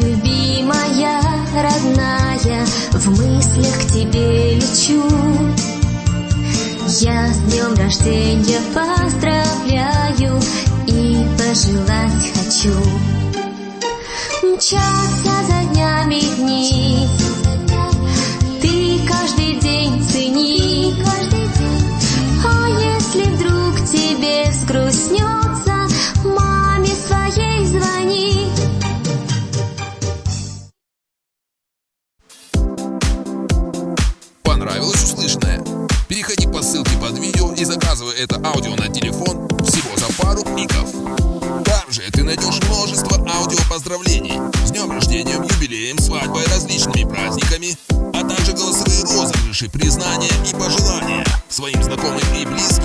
любимая, родная, в мыслях к тебе лечу. Я с днем рождения поздравляю и пожелать хочу. Мчаться за днями дни. Переходи по ссылке под видео и заказывай это аудио на телефон всего за пару кликов. Там же ты найдешь множество аудио поздравлений с днем рождения, юбилеем, свадьбой, различными праздниками, а также голосовые розыгрыши, признания и пожелания своим знакомым и близким.